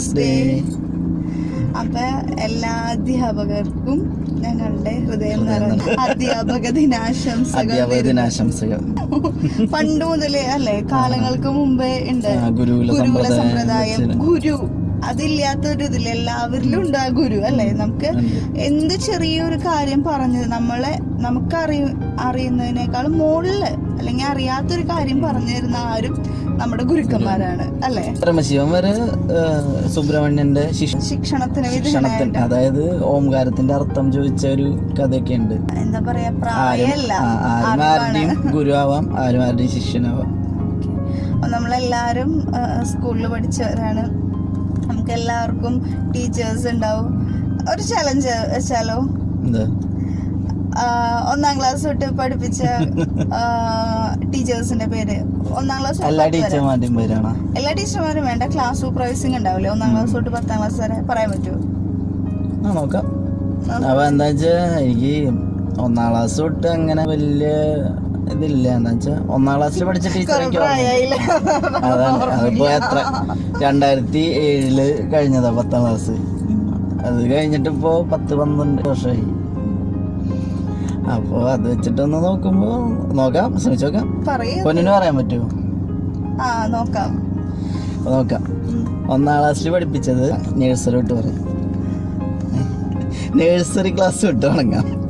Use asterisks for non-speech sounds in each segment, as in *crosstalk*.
Teachers day അപ്പൊ എല്ലാ അധ്യാപകർക്കും ഞങ്ങളുടെ ഹൃദയം നിറഞ്ഞ അധ്യാപക ദിനാശംസകൾ അധ്യാപക ദിനാശംസകൾ. പണ്ട് മുതലേ അല്ലെ കാലങ്ങൾക്ക് മുമ്പേ ഉണ്ട്. ഗുരുകുല സമ്പ്രദായം. ഗുരു. അതില്ലാത്തൊരു ഇതില്ല എല്ലാവരിലും ഉണ്ട് ആ ഗുരു അല്ലെ? നമുക്ക് എന്ത് ചെറിയൊരു കാര്യം പറഞ്ഞത് നമ്മളെ നമുക്ക് അറിയ അറിയുന്നതിനേക്കാളും മുകളിൽ അല്ലെങ്കിൽ അറിയാത്തൊരു കാര്യം പറഞ്ഞു തരുന്ന ആരും നമ്മുടെ ഗുരുക്കന്മാരാണ് അല്ലെ? പരമശിവന്മാര് സുബ്രഹ്മണ്യന്റെ ശിക്ഷ ശിക്ഷണത്തിന് ശിക്ഷണത്തിന് അതായത് ഓംകാരത്തിന്റെ അർത്ഥം ചോദിച്ച ഒരു കഥയൊക്കെ ഉണ്ട് എന്താ പറയാ ഗുരു പ്രായമല്ല ആ, ആരും ആരുടെയും ഗുരുവാവാം ആരും ആരുടെയും ശിഷ്യനാവാം. നമ്മളെല്ലാരും സ്കൂളിൽ പഠിച്ചവരാണ്. നമുക്ക് എല്ലാവർക്കും ടീച്ചേഴ്സ് ഉണ്ടാവും. ഒരു ചലഞ്ച് വെച്ചാലോ? ഒന്നാം ക്ലാസ് തൊട്ട് പഠിപ്പിച്ച ടീച്ചേഴ്സിന്റെ പേര്. ഒന്നാം ക്ലാസ് എല്ലാ ടീച്ചർമാരുടെയും പേരാണ്? എല്ലാ ടീച്ചർമാരും വേണ്ട. ക്ലാസ് സൂപ്പർവൈസിംഗ് ഉണ്ടാവില്ലേ? ഒന്നാം ക്ലാസ് തൊട്ട് പത്താം ക്ലാസ് വരെ പറയാൻ പറ്റുമോ? നോക്കാം. അപ്പൊ എന്താ വെച്ചാ എനിക്ക് ഒന്നാം ക്ലാസ് തൊട്ട് അങ്ങനെ വലിയ ഇതില്ല. എന്താ വെച്ചാ ഒന്നാം ക്ലാസ്സിൽ പഠിച്ച ടീച്ചർ അതാണ്. അതിപ്പോ എത്ര? രണ്ടായിരത്തി ഏഴിൽ കഴിഞ്ഞതാ പത്താം ക്ലാസ്. അത് കഴിഞ്ഞിട്ട് ഇപ്പോ പത്ത് പന്ത്രണ്ട് വർഷമായി. അപ്പോ അത് വെച്ചിട്ടൊന്ന് നോക്കുമ്പോ നോക്കാം ശ്രമിച്ചു നോക്കാം. പൊന്നിന് പറയാൻ പറ്റുമോ? നോക്കാം. നോക്കാം. ഒന്നാം ക്ലാസ്സിൽ പഠിപ്പിച്ചത് നേഴ്സറി വിട്ട് പറയും. നേഴ്സറി ക്ലാസ് വിട്ട് തുടങ്ങാം.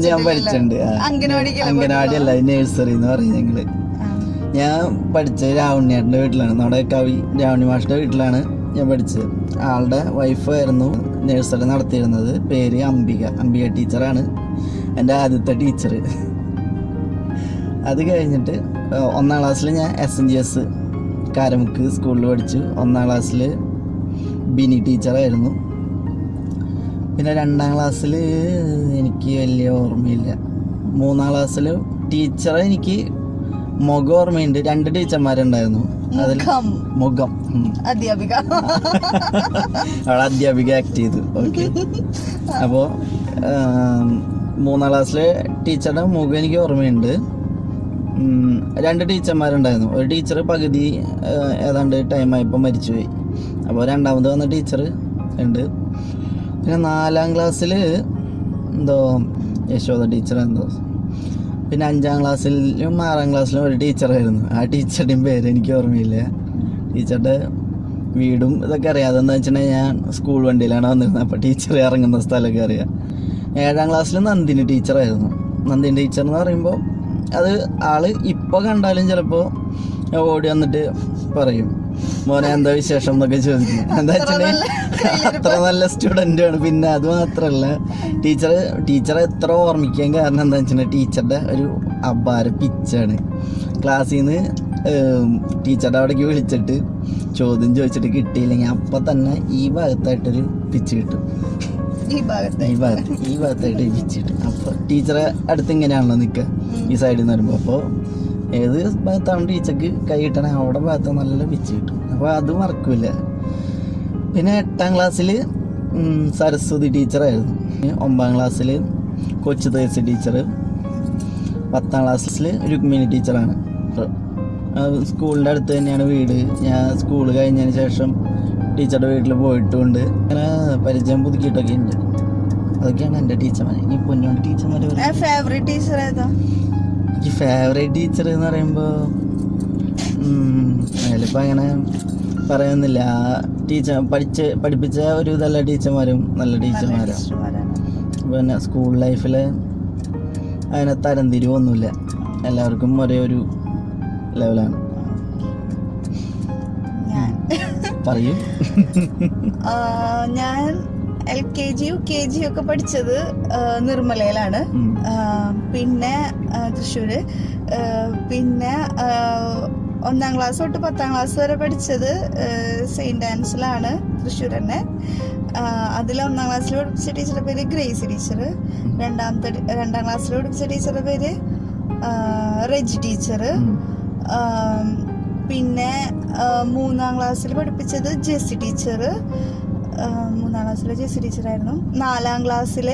ഞാൻ പഠിച്ചിട്ടുണ്ട്. അംഗനവാടി അല്ല നേഴ്സറി എന്ന് പറയും ഞങ്ങൾ. ഞാൻ പഠിച്ചത് രാവണിയേട്ടന്റെ വീട്ടിലാണ്. നമ്മുടെ കവി രാവണി മാഷിന്റെ വീട്ടിലാണ് ഞാൻ പഠിച്ചത്. ആളുടെ വൈഫായിരുന്നു നഴ്സറി നടത്തിയിരുന്നത് പേര് അംബിക. അംബിക ടീച്ചറാണ്. എന്റെ ആദ്യത്തെ ടീച്ചർ അത് കഴിഞ്ഞിട്ട് ഒന്നാം ക്ലാസ്സിൽ ഞാൻ S N G S Karamukku സ്കൂളിൽ പഠിച്ചു. ഒന്നാം ക്ലാസ്സിൽ ബിനി ടീച്ചറായിരുന്നു. പിന്നെ രണ്ടാം ക്ലാസ്സിൽ എനിക്ക് വലിയ ഓർമ്മയില്ല. മൂന്നാം ക്ലാസ്സിൽ ടീച്ചറെ എനിക്ക് മുഖം ഓർമ്മയുണ്ട്. രണ്ട് ടീച്ചർമാരുണ്ടായിരുന്നു. അതിൽ മുഖം. അധ്യാപിക. അവളെ അധ്യാപിക ആക്ട് ചെയ്തു. ഓക്കെ അപ്പോൾ മൂന്നാം ക്ലാസ്സിലെ ടീച്ചറുടെ മുഖം എനിക്ക് ഓർമ്മയുണ്ട്. രണ്ട് ടീച്ചർമാരുണ്ടായിരുന്നു. ഒരു ടീച്ചർ പകുതി ഏതാണ്ട് ടൈമായപ്പോൾ മരിച്ചുപോയി. അപ്പോൾ രണ്ടാമത് വന്ന ടീച്ചർ ഉണ്ട്. പിന്നെ നാലാം ക്ലാസ്സിൽ എന്തോ യശോദ ടീച്ചർ എന്തോ പിന്നെ അഞ്ചാം ക്ലാസ്സിലും ആറാം ക്ലാസ്സിലും ഒരു ടീച്ചറായിരുന്നു. ആ ടീച്ചറുടെയും പേര് എനിക്ക് ഓർമ്മയില്ല. ടീച്ചറുടെ വീടും ഇതൊക്കെ അറിയാം. അതെന്താ വെച്ചിട്ടുണ്ടെങ്കിൽ ഞാൻ സ്കൂൾ വണ്ടിയിലാണ് വന്നിരുന്നത്. അപ്പോൾ ടീച്ചർ ഇറങ്ങുന്ന സ്ഥലമൊക്കെ അറിയാം. ഏഴാം ക്ലാസ്സിൽ നന്ദിനി ടീച്ചറായിരുന്നു. നന്ദിനി ടീച്ചർ എന്ന് പറയുമ്പോൾ അത് ആൾ ഇപ്പോൾ കണ്ടാലും ചിലപ്പോൾ ഓടി വന്നിട്ട് പറയും. മോനെ എന്താ വിശേഷം എന്നൊക്കെ ചോദിക്കും. എന്താ വെച്ചാൽ അത്ര നല്ല സ്റ്റുഡന്റ് ആണ്. പിന്നെ അത് മാത്രമല്ല ടീച്ചർ ടീച്ചറെ എത്ര ഓർമ്മിക്കാൻ കാരണം എന്താ വെച്ചാൽ ടീച്ചറുടെ ഒരു അപാര പിച്ചാണ്. ക്ലാസ്സിൽ നിന്ന് ടീച്ചറുടെ അവിടേക്ക് വിളിച്ചിട്ട് ചോദ്യം ചോദിച്ചിട്ട് കിട്ടിയില്ലെങ്കിൽ അപ്പം തന്നെ ഈ ഭാഗത്തായിട്ടൊരു പിച്ച് കിട്ടും. ഈ ഭാഗത്ത് ഈ ഭാഗത്ത് ഈ ഭാഗത്തായിട്ട് പിച്ച് കിട്ടും. അപ്പോൾ ടീച്ചറെ അടുത്ത് ഇങ്ങനെയാണല്ലോ നിൽക്കുക ഈ സൈഡിൽ നിന്ന് വരുമ്പോൾ അപ്പോൾ ഏത് ഭാഗത്താണ് ടീച്ചർക്ക് കൈ കിട്ടണേ അവിടെ ഭാഗത്ത് നല്ല പിച്ച് കിട്ടും. അപ്പോൾ അത് മറക്കില്ല പിന്നെ എട്ടാം ക്ലാസ്സിൽ സരസ്വതി ടീച്ചറായിരുന്നു. ഒമ്പതാം ക്ലാസ്സിൽ കൊച്ചു തേസി ടീച്ചർ പത്താം ക്ലാസ്സിൽ രുക്മിണി ടീച്ചറാണ്. സ്കൂളിന്റെ അടുത്ത് തന്നെയാണ് വീട്. ഞാൻ സ്കൂൾ കഴിഞ്ഞതിന് ശേഷം ടീച്ചറുടെ വീട്ടിൽ പോയിട്ടുണ്ട്. അങ്ങനെ പരിചയം പുതുക്കിയിട്ടൊക്കെ ഉണ്ട്. അതൊക്കെയാണ് എന്റെ ടീച്ചർമാർ ഇനി പൊന്നോണ്ട് ടീച്ചർമാർ ഫേവറേറ്റ് ടീച്ചർ ഏതാ എനിക്ക് ഫേവറേറ്റ് ടീച്ചർ എന്ന് പറയുമ്പോൾ അതിലിപ്പോൾ അങ്ങനെ പറയുന്നില്ല. ടീച്ചർ പഠിച്ച് പഠിപ്പിച്ച ഒരു നല്ല ടീച്ചർമാരും നല്ല ടീച്ചർമാരാണ് പിന്നെ സ്കൂൾ ലൈഫിൽ അതിനെ തരംതിരിവൊന്നുമില്ല എല്ലാവർക്കും ഒരേ ഒരു ലെവലാണ്. പറയൂ. ആ, ഞാൻ L K G U K G ഒക്കെ പഠിച്ചത് ആ, നിർമ്മലയിലാണ്. പിന്നെ ആ, തൃശ്ശൂര്. പിന്നെ ആ, ഒന്നാം ക്ലാസ് തൊട്ട് പത്താം ക്ലാസ് വരെ പഠിച്ചത് സെയിന്റ് ആൻസിലാണ് തൃശ്ശൂർ തന്നെ. അതിൽ ഒന്നാം ക്ലാസ്സിൽ പഠിപ്പിച്ച ടീച്ചറുടെ പേര് ഗ്രേസ് ടീച്ചർ രണ്ടാമത്തെ രണ്ടാം ക്ലാസ്സിൽ പഠിപ്പിച്ച ടീച്ചറുടെ പേര് റെജ് ടീച്ചർ പിന്നെ മൂന്നാം ക്ലാസ്സിൽ പഠിപ്പിച്ചത് ജെസ്സി ടീച്ചർ മൂന്നാം ക്ലാസ്സിലെ ജെസ്സി ടീച്ചറായിരുന്നു നാലാം ക്ലാസ്സിലെ ക്ലാസ്സിൽ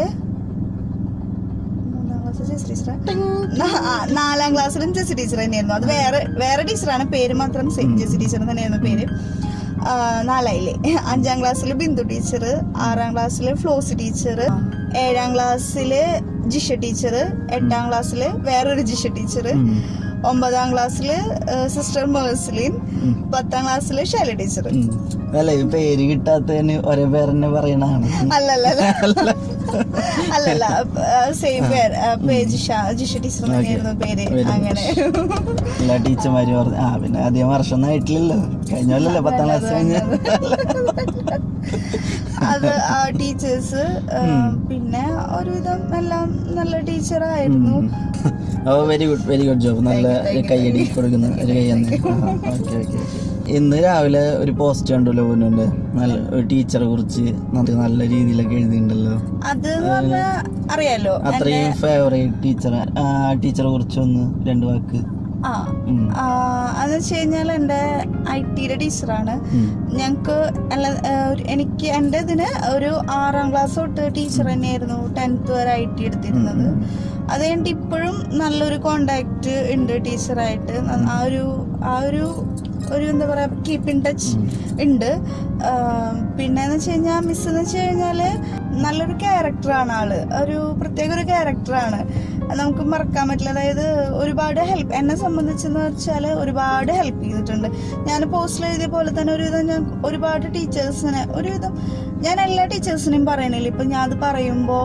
നാലാം ക്ലാസ്സിലും ജെസ്സി ടീച്ചർ തന്നെയായിരുന്നു. അത് വേറെ വേറെ ടീച്ചറാണ്. പേര് മാത്രം സെയിം ജെസ്സി ടീച്ചർ തന്നെയായിരുന്നു പേര്. നാലായില്ലേ? അഞ്ചാം ക്ലാസ്സിൽ ബിന്ദു ടീച്ചർ ആറാം ക്ലാസ്സിൽ ഫ്ലോസി ടീച്ചർ ഏഴാം ക്ലാസ്സിൽ ജിഷ ടീച്ചർ എട്ടാം ക്ലാസ്സിൽ വേറൊരു ജിഷ ടീച്ചർ ഒമ്പതാം ക്ലാസ്സിൽ സിസ്റ്റർ മേഴ്സലിൻ പത്താം ക്ലാസ്സിൽ ഷൈല ടീച്ചർ. അല്ല ഈ പേര് കിട്ടാത്തതിന് ഒരേ പേരെന്നെ പറയണതാണ്. അല്ലല്ല. അല്ലല്ല സെയിം പേര് ജിഷ ടീച്ചർ തന്നെയായിരുന്നു പേര് അങ്ങനെ. എല്ലാ ടീച്ചർമാരും പറഞ്ഞു ആ പിന്നെ അധികം വർഷം ഒന്നും ആയിട്ടില്ലല്ലോ. കഴിഞ്ഞ കൊല്ലല്ലേ പത്താം ക്ലാസ് കഴിഞ്ഞ. അത് ആ ടീച്ചേഴ്സ് പിന്നെ ഒരുവിധം എല്ലാം നല്ല ടീച്ചറായിരുന്നു. ഓ very good very good job. നല്ല കൈയടി കൊടുക്കുന്ന ഒരു കൈ തന്നെ. Okay okay. ഇന്ന് രാവിലെ ഒരു പോസ്റ്റ് കണ്ടല്ലോ പൊന്നുണ്ട് നല്ല ടീച്ചറെ കുറിച്ച് നല്ല രീതിയിലൊക്കെ എഴുതിണ്ടല്ലോ അത് അറിയാലോ അത്രയും ഫേവറേറ്റ് ടീച്ചറെ ആ ടീച്ചറെ കുറിച്ച് ഒന്ന് രണ്ട് വാക്ക്. അതെന്ന് വെച്ച് കഴിഞ്ഞാൽ എന്റെ ഐ ടിയുടെ ടീച്ചറാണ്. ഞങ്ങൾക്ക് അല്ല എനിക്ക് എന്റെ ഇതിന് ഒരു ആറാം ക്ലാസ് തൊട്ട് ടീച്ചർ തന്നെയായിരുന്നു ടെൻത്ത് വരെ ഐ ടി എടുത്തിരുന്നത്. അത് കഴിഞ്ഞിട്ട് ഇപ്പോഴും നല്ലൊരു കോണ്ടാക്ട് ഉണ്ട് ടീച്ചറായിട്ട് ആ ഒരു ആ ഒരു ഒരു എന്താ പറയാ കീപ്പ് ഇൻ ടച്ച് ഉണ്ട്. പിന്നെ എന്ന് വെച്ച് കഴിഞ്ഞാൽ മിസ് എന്ന് വെച്ച് കഴിഞ്ഞാൽ നല്ലൊരു ക്യാരക്ടറാണ് ആൾ. ഒരു പ്രത്യേക ഒരു ക്യാരക്ടറാണ് നമുക്ക് മറക്കാൻ പറ്റില്ല. അതായത് ഒരുപാട് ഹെൽപ്പ് എന്നെ സംബന്ധിച്ചെന്ന് വെച്ചാൽ ഒരുപാട് ഹെൽപ്പ് ചെയ്തിട്ടുണ്ട്. ഞാൻ പോസ്റ്റിൽ എഴുതിയ പോലെ തന്നെ ഒരുവിധം ഞാൻ ഒരുപാട് ടീച്ചേഴ്സിനെ ഒരുവിധം ഞാൻ എല്ലാ ടീച്ചേഴ്സിനെയും പറയണില്ല. ഇപ്പം ഞാൻ അത് പറയുമ്പോൾ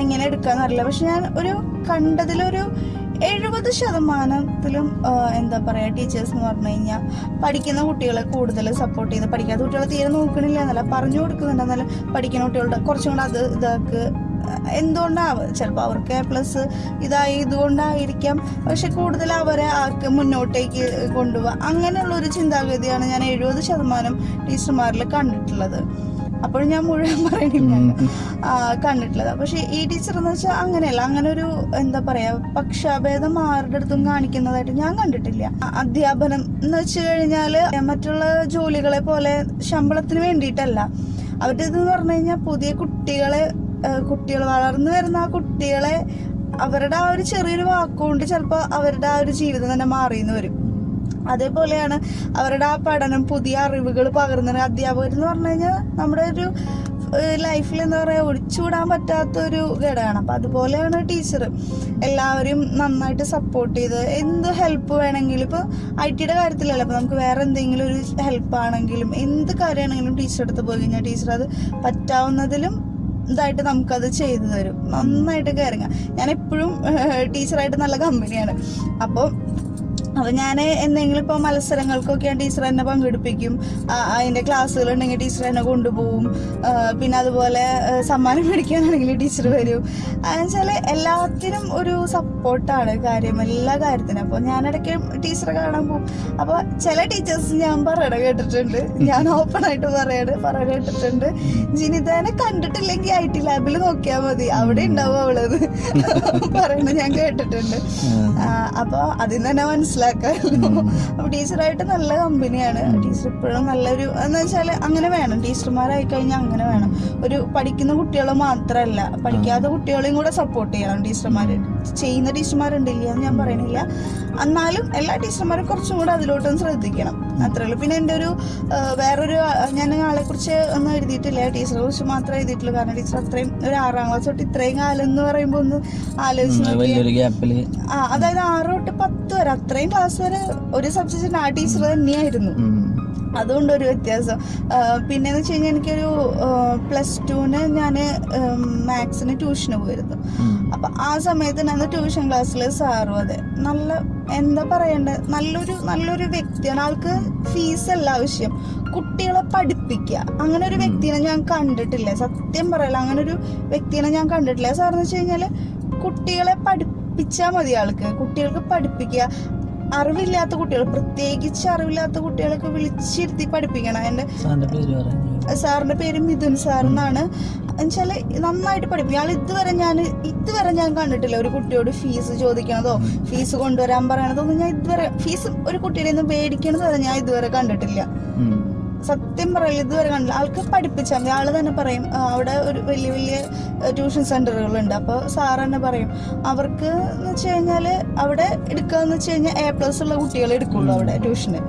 എങ്ങനെ എടുക്കാന്നറിയില്ല. പക്ഷെ ഞാൻ ഒരു കണ്ടതിലൊരു എഴുപത് ശതമാനത്തിലും എന്താ പറയുക ടീച്ചേഴ്സ് എന്ന് പറഞ്ഞു കഴിഞ്ഞാൽ പഠിക്കുന്ന കുട്ടികളെ കൂടുതൽ സപ്പോർട്ട് ചെയ്യുന്നത് പഠിക്കാത്ത കുട്ടികളെ തീരെ നോക്കണില്ല. എന്നല്ല പറഞ്ഞു കൊടുക്കുന്നുണ്ട്. എന്നാലും പഠിക്കുന്ന കുട്ടികളുടെ കുറച്ചും കൂടെ അത് ഇതാക്ക് എന്തുകൊണ്ടാവും ചിലപ്പോൾ അവർക്ക് എ പ്ലസ് ഇതായതുകൊണ്ടായിരിക്കാം. പക്ഷെ കൂടുതൽ അവരെ ആക്ക് മുന്നോട്ടേക്ക് കൊണ്ടുപോകുക അങ്ങനെയുള്ള ഒരു ചിന്താഗതിയാണ് ഞാൻ എഴുപത് ശതമാനം ടീച്ചർമാരിൽ കണ്ടിട്ടുള്ളത്. അപ്പോൾ ഞാൻ മുഴുവൻ പറയണില്ല കണ്ടിട്ടുള്ളത്. പക്ഷെ ഈ ടീച്ചർ എന്ന് വെച്ചാൽ അങ്ങനെയല്ല. അങ്ങനെ ഒരു എന്താ പറയാ പക്ഷാഭേദം ആരുടെ അടുത്തും കാണിക്കുന്നതായിട്ട് ഞാൻ കണ്ടിട്ടില്ല. അധ്യാപനം എന്ന് വെച്ച് കഴിഞ്ഞാൽ മറ്റുള്ള ജോലികളെ പോലെ ശമ്പളത്തിന് വേണ്ടിയിട്ടല്ല. അവരുടെ ഇതെന്ന് പറഞ്ഞു കഴിഞ്ഞാൽ പുതിയ കുട്ടികളെ കുട്ടികൾ വളർന്നു വരുന്ന ആ കുട്ടികളെ അവരുടെ ആ ഒരു ചെറിയൊരു വാക്കുകൊണ്ട് ചിലപ്പോൾ അവരുടെ ആ ഒരു ജീവിതം തന്നെ മാറിയെന്ന് വരും. അതേപോലെയാണ് അവരുടെ ആ പഠനം പുതിയ അറിവുകൾ പകർന്നത് അധ്യാപകർ എന്ന് പറഞ്ഞു കഴിഞ്ഞാൽ നമ്മുടെ ഒരു ലൈഫിൽ എന്താ പറയുക ഒഴിച്ചുകൂടാൻ പറ്റാത്ത ഒരു ഘടകമാണ്. അപ്പം അതുപോലെയാണ് ടീച്ചർ എല്ലാവരും നന്നായിട്ട് സപ്പോർട്ട് ചെയ്ത് എന്ത് ഹെൽപ്പ് വേണമെങ്കിലും ഇപ്പോൾ ഐ ടിയുടെ കാര്യത്തിലല്ല അപ്പോൾ നമുക്ക് വേറെ എന്തെങ്കിലും ഒരു ഹെൽപ്പ് ആണെങ്കിലും എന്ത് കാര്യമാണെങ്കിലും ടീച്ചർ അടുത്ത് പോയി കഴിഞ്ഞാൽ ടീച്ചർ അത് പറ്റാവുന്നതിലും ഇതായിട്ട് നമുക്കത് ചെയ്തു തരും. നന്നായിട്ട് കയറുക ഞാൻ എപ്പോഴും ടീച്ചറായിട്ട് നല്ല കമ്പനിയാണ് അപ്പോൾ അപ്പോൾ ഞാൻ എന്തെങ്കിലും ഇപ്പൊ മത്സരങ്ങൾക്കൊക്കെ ടീച്ചർ എന്നെ പങ്കെടുപ്പിക്കും. അതിന്റെ ക്ലാസ്സുകൾ ഉണ്ടെങ്കിൽ ടീച്ചർ എന്നെ കൊണ്ടുപോകും. പിന്നെ അതുപോലെ സമ്മാനം മേടിക്കാനാണെങ്കിൽ ടീച്ചർ വരും. എന്നുവെച്ചാൽ എല്ലാത്തിനും ഒരു സപ്പോർട്ടാണ് കാര്യം എല്ലാ കാര്യത്തിനും. അപ്പോൾ ഞാനിടയ്ക്ക് ടീച്ചറെ കാണാൻ പോകും. അപ്പോൾ ചില ടീച്ചേഴ്സ് ഞാൻ പറയണ കേട്ടിട്ടുണ്ട്. ഞാൻ ഓപ്പൺ ആയിട്ട് പറയണ പറയണ കേട്ടിട്ടുണ്ട്. ജിനിതാനെ കണ്ടിട്ടില്ലെങ്കിൽ ഐ ടി ലാബിൽ നോക്കിയാൽ മതി. അവിടെ ഉണ്ടാവും അവളത്. പറയണ ഞാൻ കേട്ടിട്ടുണ്ട്. അപ്പൊ അതിൽ തന്നെ മനസ്സിലാക്കാമല്ലോ അപ്പൊ ടീച്ചറായിട്ട് നല്ല കമ്പനിയാണ് ടീച്ചർ ഇപ്പോഴും നല്ലൊരു എന്ന് വെച്ചാൽ അങ്ങനെ വേണം. ടീച്ചർമാരായി കഴിഞ്ഞാൽ അങ്ങനെ വേണം. ഒരു പഠിക്കുന്ന കുട്ടികളെ മാത്രമല്ല പഠിക്കാത്ത കുട്ടികളെയും കൂടെ സപ്പോർട്ട് ചെയ്യണം ടീച്ചർമാര്. ചെയ്യുന്ന ടീച്ചർമാരുണ്ടില്ല എന്ന് ഞാൻ പറയണില്ല. എന്നാലും എല്ലാ ടീച്ചർമാരും കുറച്ചും കൂടെ അതിലോട്ടും ശ്രദ്ധിക്കണം. അത്രേ ഉള്ളൂ. പിന്നെ എന്റെ ഒരു വേറൊരു ഞാൻ ആളെ കുറിച്ച് ഒന്നും എഴുതിയിട്ടില്ല. ടീച്ചറെ കുറിച്ച് മാത്രമേ എഴുതിയിട്ടുള്ളൂ. കാരണം ടീച്ചർ അത്രയും ഒരു ആറാം ക്ലാസ് തൊട്ട് ഇത്രയും കാലം എന്ന് പറയുമ്പോൾ ഒന്ന് ആലോചിച്ച് ആ അതായത് ആറ് തൊട്ട് പത്ത് വരെ അത്രയും ക്ലാസ് വരെ ഒരു സബ്ജക്റ്റിന് ആ ടീച്ചർ തന്നെയായിരുന്നു. ഉം. അതുകൊണ്ട് ഒരു വ്യത്യാസം. പിന്നെ പിന്നെന്ന് വെച്ച് കഴിഞ്ഞാൽ എനിക്കൊരു പ്ലസ് ടുവിന് ഞാൻ മാത്സിന് ട്യൂഷന് പോയിരുന്നു. അപ്പം ആ സമയത്ത് ഞാൻ ട്യൂഷൻ ക്ലാസ്സിൽ സാറും അതെ. നല്ല എന്താ പറയണ്ടേ? നല്ലൊരു നല്ലൊരു വ്യക്തിയാണ്. ആൾക്ക് ഫീസ് അല്ല ആവശ്യം. കുട്ടികളെ പഠിപ്പിക്കുക അങ്ങനെ ഒരു വ്യക്തിനെ ഞാൻ കണ്ടിട്ടില്ല. സത്യം പറയല അങ്ങനെ ഒരു വ്യക്തിനെ ഞാൻ കണ്ടിട്ടില്ല. സാറെന്ന് വെച്ച് കഴിഞ്ഞാൽ കുട്ടികളെ പഠിപ്പിച്ചാൽ മതി ആൾക്ക്. കുട്ടികൾക്ക് പഠിപ്പിക്കുക അറിവില്ലാത്ത കുട്ടികൾ പ്രത്യേകിച്ച് അറിവില്ലാത്ത കുട്ടികളൊക്കെ വിളിച്ചിരുത്തി പഠിപ്പിക്കണം. എന്റെ സാറിന്റെ പേര് മിഥുൻ സാർ എന്നാണ് എന്നുവെച്ചാൽ നന്നായിട്ട് പഠിപ്പിക്കും. ആൾ ഇതുവരെ ഞാൻ ഇതുവരെ ഞാൻ കണ്ടിട്ടില്ല ഒരു കുട്ടിയോട് ഫീസ് ചോദിക്കണതോ ഫീസ് കൊണ്ടുവരാൻ പറയണതോ ഒന്നും ഞാൻ ഇതുവരെ ഫീസ് ഒരു കുട്ടിയുടെ നിന്ന് മേടിക്കണത് ഞാൻ ഇതുവരെ കണ്ടിട്ടില്ല. സത്യം പറയില്ല ഇതുവരെ കണ്ടില്ല. ആൾക്ക് പഠിപ്പിച്ചാൽ മതി. ആൾ തന്നെ പറയും അവിടെ ഒരു വലിയ വലിയ ട്യൂഷൻ സെന്ററുകളുണ്ട്. അപ്പോൾ സാർ തന്നെ പറയും അവർക്ക് എന്ന് വെച്ച് കഴിഞ്ഞാൽ അവിടെ എടുക്കുക എന്ന് വെച്ച് കഴിഞ്ഞാൽ എ പ്ലസ് ഉള്ള കുട്ടികളെ എടുക്കുള്ളൂ അവിടെ ട്യൂഷന്.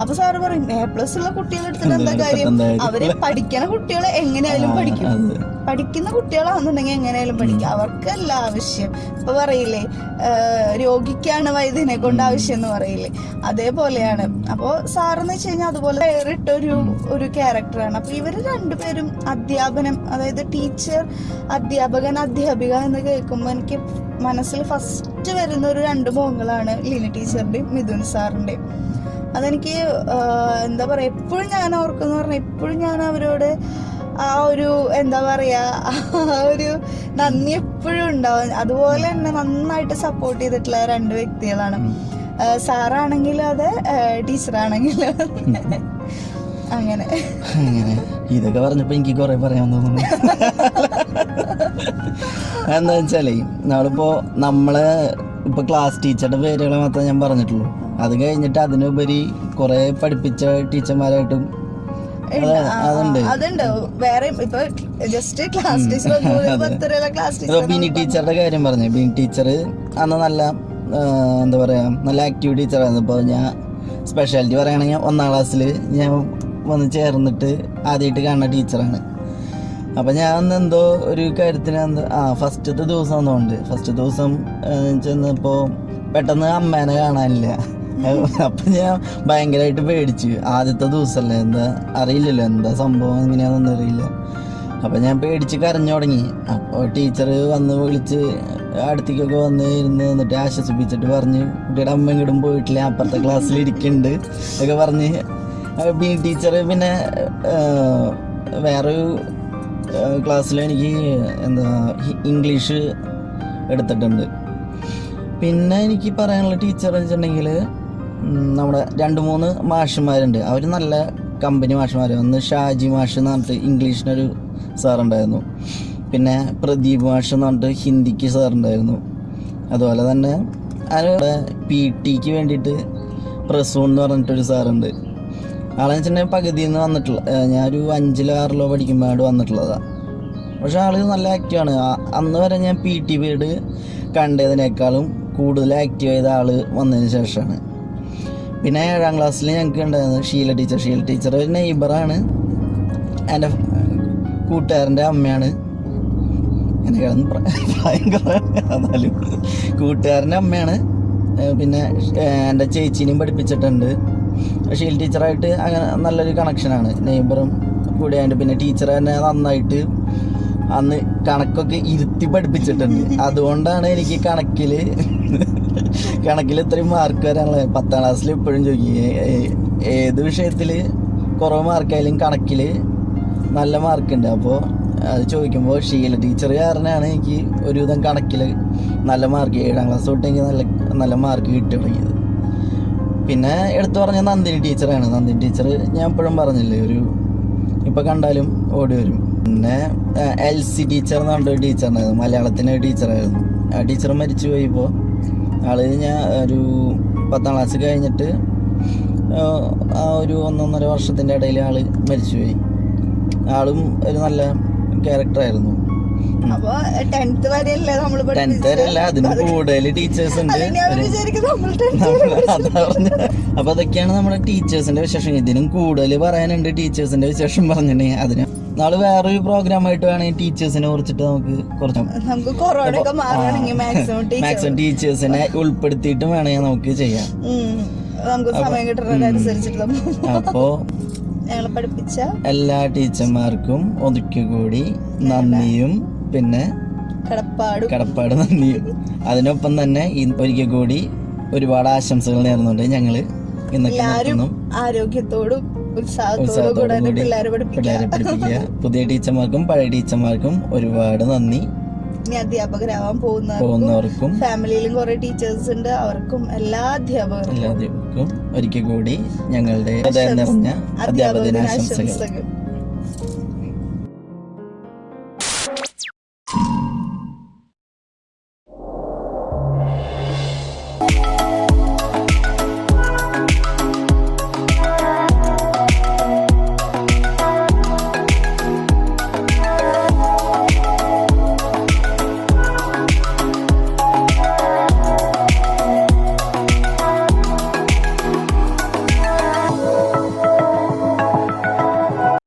അപ്പൊ സാറ് പറയും എ പ്ലസ് ഉള്ള കുട്ടികളെ എടുത്തിട്ട് എന്താ കാര്യം? അവർ പഠിക്കണ കുട്ടികളെ എങ്ങനെയായാലും പഠിക്കും. പഠിക്കുന്ന കുട്ടികളാണെന്നുണ്ടെങ്കിൽ എങ്ങനെയായാലും പഠിക്കും. അവർക്കല്ല ആവശ്യം. ഇപ്പൊ പറയില്ലേ രോഗിക്കാണ് വൈദ്യനെ കൊണ്ട് ആവശ്യം എന്ന് പറയില്ലേ. അതേപോലെയാണ്. അപ്പോൾ സാറെന്ന് വെച്ച് കഴിഞ്ഞാൽ അതുപോലെ വേറിട്ട ഒരു ഒരു ക്യാരക്ടറാണ്. അപ്പൊ ഇവർ രണ്ടുപേരും അധ്യാപനം അതായത് ടീച്ചർ അധ്യാപകൻ അധ്യാപിക എന്ന് കേൾക്കുമ്പോൾ എനിക്ക് മനസ്സിൽ ഫസ്റ്റ് വരുന്ന ഒരു രണ്ട് മോങ്ങളാണ് ലീന ടീച്ചറിന്റെയും മിഥുൻ സാറിന്റെയും. അതെനിക്ക് എന്താ പറയാ എപ്പോഴും ഞാൻ ഓർക്കുന്നു പറഞ്ഞാൽ എപ്പോഴും ഞാൻ അവരോട് ആ ഒരു എന്താ പറയാ ആ ഒരു നന്ദി എപ്പോഴും ഉണ്ടാവും. അതുപോലെ തന്നെ നന്നായിട്ട് സപ്പോർട്ട് ചെയ്തിട്ടുള്ള രണ്ട് വ്യക്തികളാണ്. സാറാണെങ്കിലും അതെ ടീച്ചറാണെങ്കിലും അങ്ങനെ. അങ്ങനെ. ഇതൊക്കെ പറഞ്ഞപ്പോൾ എനിക്ക് കുറെ പറയാൻ തോന്നുന്നു. എന്താ വെച്ചാലേ നമ്മളിപ്പോ നമ്മളെ ഇപ്പൊ ക്ലാസ് ടീച്ചറുടെ പേരുകൾ മാത്രമേ ഞാൻ പറഞ്ഞിട്ടുള്ളൂ. അത് കഴിഞ്ഞിട്ട് അതിനുപരി കുറെ പഠിപ്പിച്ച ടീച്ചർമാരായിട്ടും അതുണ്ട്. വേറെ ഇപ്പൊ ജസ്റ്റ് ക്ലാസ് ടീച്ചർ പത്തരയുള്ള ക്ലാസ് ടീച്ചർ ബിനി ടീച്ചറുടെ കാര്യം പറഞ്ഞു. ബിനി ടീച്ചർ അന്ന് നല്ല എന്താ പറയാ നല്ല ആക്റ്റീവ് ടീച്ചറായിരുന്നു ഇപ്പോൾ ഞാൻ സ്പെഷ്യാലിറ്റി പറയുകയാണെങ്കിൽ ഒന്നാം ക്ലാസ്സിൽ ഞാൻ വന്ന് ചേർന്നിട്ട് ആദ്യമായിട്ട് കാണുന്ന ടീച്ചറാണ് അപ്പം ഞാൻ അന്ന് എന്തോ ഒരു കാര്യത്തിന് എന്തോ ആ ഫസ്റ്റത്തെ ദിവസം എന്നുണ്ട് ഫസ്റ്റ് ദിവസം ചെന്നപ്പോ ചെന്നപ്പോൾ പെട്ടെന്ന് അമ്മേനെ കാണാനില്ല. അപ്പം ഞാൻ ഭയങ്കരമായിട്ട് പേടിച്ചു. ആദ്യത്തെ ദിവസമല്ലേ എന്താ അറിയില്ലല്ലോ എന്താ സംഭവം എങ്ങനെയാണെന്നൊന്നും അറിയില്ല. അപ്പം ഞാൻ പേടിച്ച് കരഞ്ഞു തുടങ്ങി. അപ്പോൾ ടീച്ചർ വന്ന് വിളിച്ച് അടുത്തേക്കൊക്കെ വന്ന് ഇരുന്ന് എന്നിട്ട് ആശ്വസിപ്പിച്ചിട്ട് പറഞ്ഞ് കുട്ടിയുടെ അമ്മ ഇങ്ങോട്ടും പോയിട്ടില്ല അപ്പുറത്തെ ക്ലാസ്സിൽ ഇരിക്കുന്നുണ്ട് ഒക്കെ പറഞ്ഞ് ടീച്ചർ പിന്നെ വേറൊരു ക്ലാസ്സിൽ എനിക്ക് എന്താ ഇംഗ്ലീഷ് എടുത്തിട്ടുണ്ട്. പിന്നെ എനിക്ക് പറയാനുള്ള ടീച്ചർ വെച്ചിട്ടുണ്ടെങ്കിൽ നമ്മുടെ രണ്ട് മൂന്ന് മാഷന്മാരുണ്ട്. അവർ നല്ല കമ്പനി മാഷന്മാർ ഒന്ന് ഷാജി മാഷ് എന്ന് പറഞ്ഞിട്ട് ഇംഗ്ലീഷിനൊരു സാറുണ്ടായിരുന്നു. പിന്നെ പ്രദീപ് മാഷ് എന്ന് പറഞ്ഞിട്ട് ഹിന്ദിക്ക് സാറുണ്ടായിരുന്നു. അതുപോലെ തന്നെ അവരുടെ പി ടിക്ക് വേണ്ടിയിട്ട് പ്രസൂൺ എന്ന് പറഞ്ഞിട്ടൊരു സാറുണ്ട്. ആളെന്ന് വെച്ചിട്ടുണ്ടെങ്കിൽ പകുതിയിൽ നിന്ന് വന്നിട്ടുള്ള ഞാനൊരു അഞ്ചിലോ ആറിലോ പഠിക്കുമ്പോഴാണ് വന്നിട്ടുള്ളതാണ് പക്ഷെ ആൾ നല്ല ആക്റ്റീവാണ് അന്ന് വരെ ഞാൻ പി ടി പീരീഡ് കണ്ടതിനേക്കാളും കൂടുതൽ ആക്റ്റീവ് ചെയ്ത ആൾ വന്നതിന് ശേഷമാണ്. പിന്നെ ഏഴാം ക്ലാസ്സിൽ ഞങ്ങൾക്ക് ഉണ്ടായിരുന്നത് ഷീല ടീച്ചർ ഷീല ടീച്ചർ ഒരു നെയ്ബറാണ് എന്റെ കൂട്ടുകാരന്റെ അമ്മയാണ്. എന്നെ കിടന്ന് പ്രായം. എന്നാലും കൂട്ടുകാരന്റെ അമ്മയാണ്. പിന്നെ എന്റെ ചേച്ചീനെയും പഠിപ്പിച്ചിട്ടുണ്ട്. ഷീൽ ടീച്ചറായിട്ട് അങ്ങനെ നല്ലൊരു കണക്ഷനാണ് നെയ്ബറും കൂടിയായിട്ട് പിന്നെ ടീച്ചർ തന്നെ നന്നായിട്ട് അന്ന് കണക്കൊക്കെ ഇരുത്തി പഠിപ്പിച്ചിട്ടുണ്ട്. അതുകൊണ്ടാണ് എനിക്ക് കണക്കിൽ *laughs* കണക്കിൽ ഇത്രയും മാർക്ക് വരാനുള്ളത്. പത്താം ക്ലാസ്സിൽ ഇപ്പോഴും ചോദിക്കും ഏത് വിഷയത്തിൽ കുറവ് മാർക്കായാലും കണക്കിൽ നല്ല മാർക്കുണ്ട് അപ്പോൾ അത് ചോദിക്കുമ്പോൾ ഷീല ടീച്ചർ കാരണമാണ് എനിക്ക് ഒരുവിധം കണക്കിൽ നല്ല മാർക്ക് ഏഴാം ക്ലാസ് തൊട്ട് എനിക്ക് നല്ല നല്ല മാർക്ക് കിട്ടി തുടങ്ങിയത് പിന്നെ എടുത്തു പറഞ്ഞ നന്ദിനി ടീച്ചറാണ്. നന്ദിനി ടീച്ചർ ഞാൻ എപ്പോഴും പറഞ്ഞില്ലേ ഒരു ഇപ്പം കണ്ടാലും ഓടി വരും. പിന്നെ എൽ സി ടീച്ചർ എന്ന് പറഞ്ഞൊരു ടീച്ചറുണ്ടായിരുന്നു. മലയാളത്തിന്റെ ടീച്ചറായിരുന്നു. ആ ടീച്ചർ മരിച്ചു പോയിപ്പോൾ ആൾ ഞാൻ ഒരു പത്താം ക്ലാസ് കഴിഞ്ഞിട്ട് ആ ഒരു ഒന്നൊന്നര വർഷത്തിന്റെ ഇടയിൽ ആൾ മരിച്ചുപോയി. ആളും ഒരു നല്ല ക്യാരക്ടറായിരുന്നു അപ്പൊ ടെൻത്ത് വരെയല്ലേ നമ്മൾ ടെൻത്ത് വരെ അല്ല അതിന് കൂടുതൽ ടീച്ചേഴ്സ് ഉണ്ട്. അപ്പൊ അതൊക്കെയാണ് നമ്മുടെ ടീച്ചേഴ്സിന്റെ വിശേഷം. ഇതിനും കൂടുതൽ പറയാനുണ്ട് ടീച്ചേഴ്സിന്റെ വിശേഷം പറഞ്ഞിട്ടുണ്ടെങ്കിൽ അതിന്. നാളെ വേറൊരു പ്രോഗ്രാം ആയിട്ട് വേണമെങ്കിൽ ടീച്ചേഴ്സിനെ കുറിച്ചിട്ട് നമുക്ക് കുറച്ച് നമുക്ക് കൊറോണ ഒക്കെ മാക്സിമം ടീച്ചേഴ്സിനെ ഉൾപ്പെടുത്തിയിട്ട് വേണമെങ്കിൽ നമുക്ക് ചെയ്യാം. നമുക്ക് സമയം കിട്ടുന്നതനുസരിച്ചിട്ട് അപ്പോ ഞങ്ങളെ പഠിപ്പിച്ച. എല്ലാ ടീച്ചർമാർക്കും ഒതുക്കി കൂടി നന്ദിയും പിന്നെ കടപ്പാടും. കടപ്പാട് നന്ദിയും അതിനൊപ്പം തന്നെ ഒരിക്കൽ കൂടി ഒരുപാട് ആശംസകൾ നേർന്നുകൊണ്ട് ഞങ്ങൾ ഇന്നൊക്കെ ആരോഗ്യത്തോടും ഉത്സാഹത്തോടും കൂടെ പിള്ളേരെ പഠിപ്പിക്കുക. പുതിയ ടീച്ചർമാർക്കും പഴയ ടീച്ചർമാർക്കും ഒരുപാട് നന്ദി. ഇനി അധ്യാപകരാവാൻ പോകുന്നവർക്കും പോകുന്നവർക്കും. ഫാമിലിയിലും കുറെ ടീച്ചേഴ്സ് ഉണ്ട്. അവർക്കും എല്ലാ അധ്യാപകർക്കും എല്ലാവർക്കും ഒരിക്കൽ കൂടി ഞങ്ങളുടെ അധ്യാപക ദിനാശംസകൾ ആശംസകൾ.